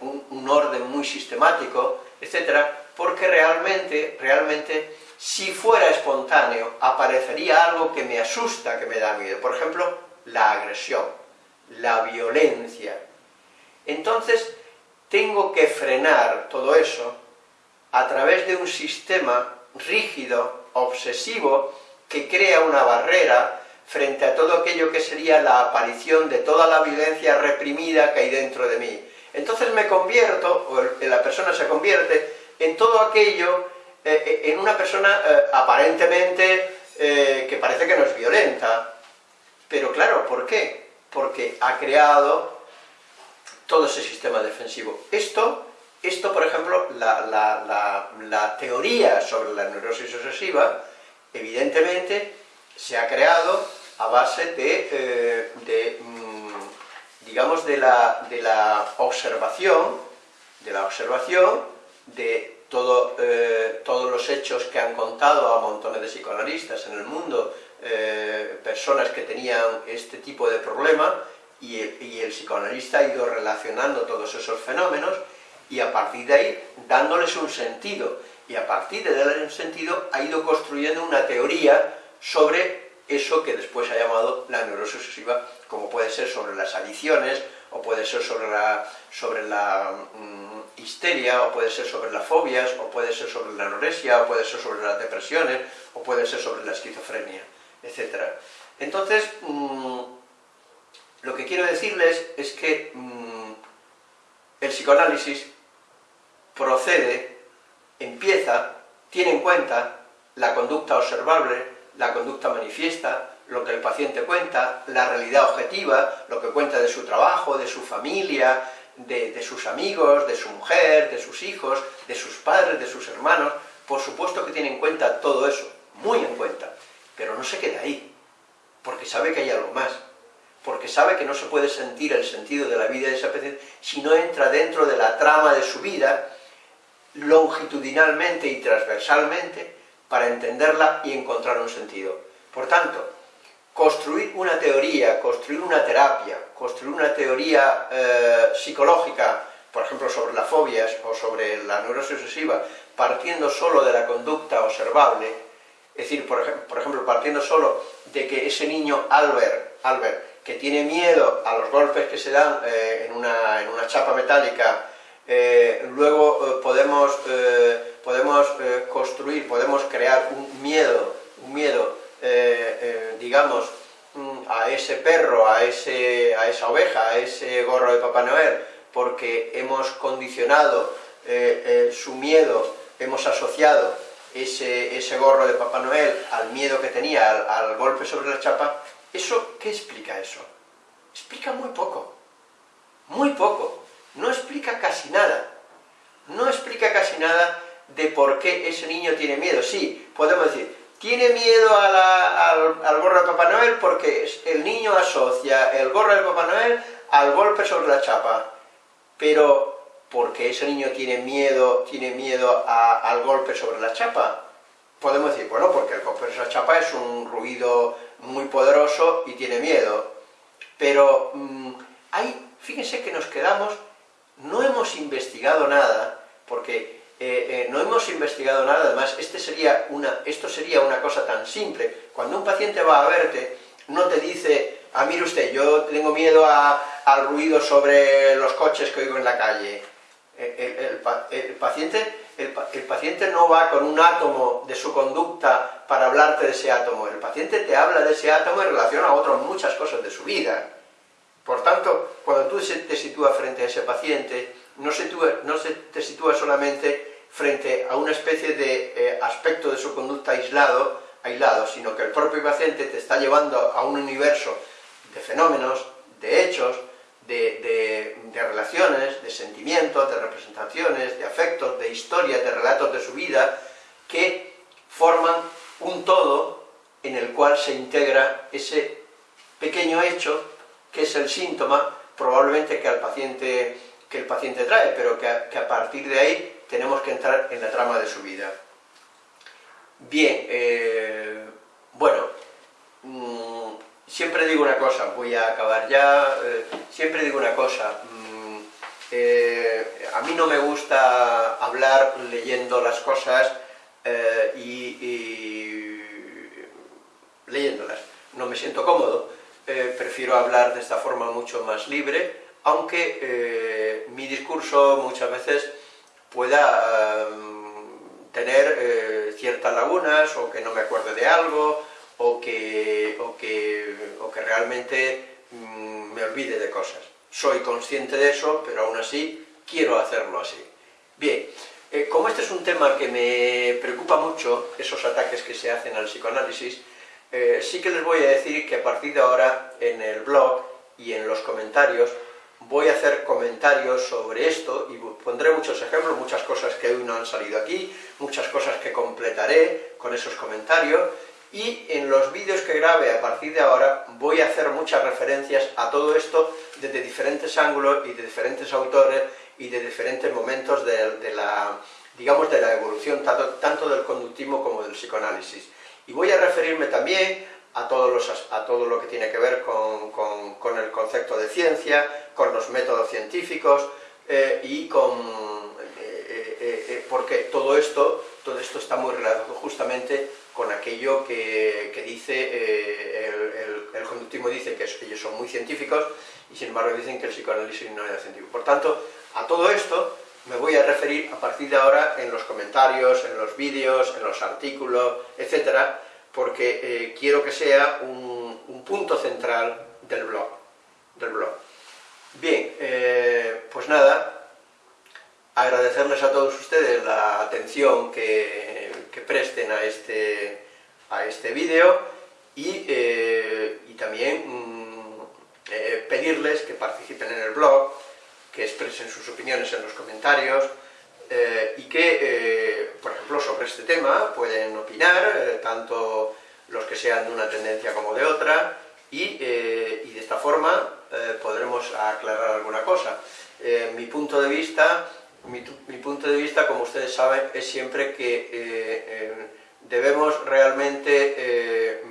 un orden muy sistemático, etc., porque realmente, realmente, si fuera espontáneo, aparecería algo que me asusta, que me da miedo. Por ejemplo, la agresión, la violencia. Entonces, tengo que frenar todo eso a través de un sistema rígido, obsesivo, que crea una barrera frente a todo aquello que sería la aparición de toda la violencia reprimida que hay dentro de mí. Entonces me convierto, o la persona se convierte, en todo aquello, eh, eh, en una persona eh, aparentemente que parece que no es violenta. Pero claro, ¿por qué? Porque ha creado todo ese sistema defensivo. Esto, esto por ejemplo, la, teoría sobre la neurosis obsesiva, evidentemente, se ha creado a base de, de mm, digamos, de la, de la observación, de la observación de eh, todos los hechos que han contado a montones de psicoanalistas en el mundo, eh, personas que tenían este tipo de problema, y el, psicoanalista ha ido relacionando todos esos fenómenos, y a partir de ahí dándoles un sentido, y a partir de darles un sentido ha ido construyendo una teoría sobre eso que después ha llamado la neurosis obsesiva, como puede ser sobre las adicciones, o puede ser sobre la, sobre la mm, histeria, o puede ser sobre las fobias, o puede ser sobre la anorexia, o puede ser sobre las depresiones, o puede ser sobre la esquizofrenia, etc. Entonces, mm, lo que quiero decirles es que mm, el psicoanálisis procede, empieza, tiene en cuenta la conducta observable, la conducta manifiesta, lo que el paciente cuenta, la realidad objetiva, lo que cuenta de su trabajo, de su familia, de, sus amigos, de su mujer, de sus hijos, de sus padres, de sus hermanos, por supuesto que tiene en cuenta todo eso, muy en cuenta, pero no se queda ahí, porque sabe que hay algo más, porque sabe que no se puede sentir el sentido de la vida de esa paciente si no entra dentro de la trama de su vida, longitudinalmente y transversalmente, para entenderla y encontrar un sentido. Por tanto, construir una teoría, construir una terapia, construir una teoría eh, psicológica, por ejemplo sobre las fobias o sobre la neurosis obsesiva, partiendo solo de la conducta observable, es decir, por, ejemplo, partiendo solo de que ese niño Albert, Albert que tiene miedo a los golpes que se dan eh, en, una, chapa metálica, eh, luego podemos, podemos construir, podemos crear un miedo, un miedo eh, eh, digamos, mm, a ese perro, a, ese, a esa oveja, a ese gorro de Papá Noel, porque hemos condicionado eh, su miedo, hemos asociado ese, ese, gorro de Papá Noel al miedo que tenía, al golpe sobre la chapa, ¿eso qué explica eso? Explica muy poco, muy poco, no explica casi nada, no explica casi nada de por qué ese niño tiene miedo. Sí, podemos decir, tiene miedo al, gorro de Papá Noel porque el niño asocia el gorro de Papá Noel al golpe sobre la chapa. Pero, ¿por qué ese niño tiene miedo, tiene miedo al golpe sobre la chapa? Podemos decir, bueno, porque el golpe sobre la chapa es un ruido muy poderoso y tiene miedo. Pero, mm, fíjense que nos quedamos, no hemos investigado nada, porque eh, eh, no hemos investigado nada, además este sería una, esto sería una cosa tan simple. Cuando un paciente va a verte, no te dice, ah, mire usted, yo tengo miedo al ruido sobre los coches que oigo en la calle. El, paciente, el, paciente no va con un átomo de su conducta para hablarte de ese átomo, el paciente te habla de ese átomo en relación a otras muchas cosas de su vida. Por tanto, cuando tú te sitúas frente a ese paciente, no, se, no se te sitúa solamente frente a una especie de eh, aspecto de su conducta aislado, aislado, sino que el propio paciente te está llevando a un universo de fenómenos, de hechos, de, relaciones, de sentimientos, de representaciones, de afectos, de historias, de relatos de su vida, que forman un todo en el cual se integra ese pequeño hecho que es el síntoma, probablemente que paciente que el paciente trae, pero que a, partir de ahí tenemos que entrar en la trama de su vida. Bien, eh, bueno, mm, siempre digo una cosa, voy a acabar ya, eh, siempre digo una cosa, eh, a mí no me gusta hablar leyendo las cosas y leyéndolas, no me siento cómodo, prefiero hablar de esta forma mucho más libre, aunque eh, mi discurso muchas veces pueda tener eh, ciertas lagunas, o que no me acuerde de algo, o que, o que, realmente mm, me olvide de cosas. Soy consciente de eso, pero aún así quiero hacerlo así. Bien, eh, como este es un tema que me preocupa mucho, esos ataques que se hacen al psicoanálisis, sí que les voy a decir que a partir de ahora en el blog y en los comentarios voy a hacer comentarios sobre esto y pondré muchos ejemplos, muchas cosas que hoy no han salido aquí, muchas cosas que completaré con esos comentarios y en los vídeos que grabe a partir de ahora voy a hacer muchas referencias a todo esto desde diferentes ángulos y de diferentes autores y de diferentes momentos de, la, digamos, de la evolución tanto, del conductismo como del psicoanálisis. Y voy a referirme también a, todos los, a todo lo que tiene que ver con, el concepto de ciencia, con los métodos científicos eh, y con... Eh, eh, porque todo esto, todo esto está muy relacionado justamente con aquello que, dice, el, conductismo dice que ellos son muy científicos y sin embargo dicen que el psicoanálisis no es científico. Por tanto, a todo esto me voy a referir a partir de ahora en los comentarios, en los vídeos, en los artículos, etcétera, porque eh, quiero que sea un, punto central del blog. Del blog. Bien, eh, pues nada, agradecerles a todos ustedes la atención que, presten a este, a este vídeo y, eh, también mm, pedirles que participen en el blog, que expresen sus opiniones en los comentarios, eh, y que, eh, por ejemplo, sobre este tema pueden opinar, eh, tanto los que sean de una tendencia como de otra, y, de esta forma podremos aclarar alguna cosa. mi punto de vista, mi, punto de vista, como ustedes saben, es siempre que debemos realmente,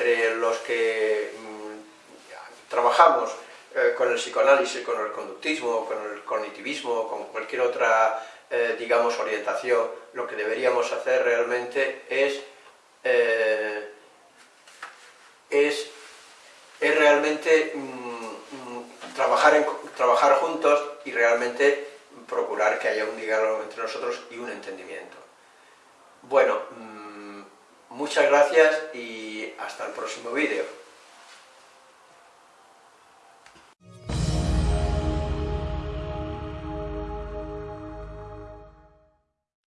entre los que mm, trabajamos eh, con el psicoanálisis, con el conductismo, con el cognitivismo, con cualquier otra, eh, digamos, orientación, lo que deberíamos hacer realmente es, eh, es, es, realmente mm, mm, trabajar, trabajar juntos y realmente procurar que haya un diálogo entre nosotros y un entendimiento. Bueno, muchas gracias y hasta el próximo vídeo.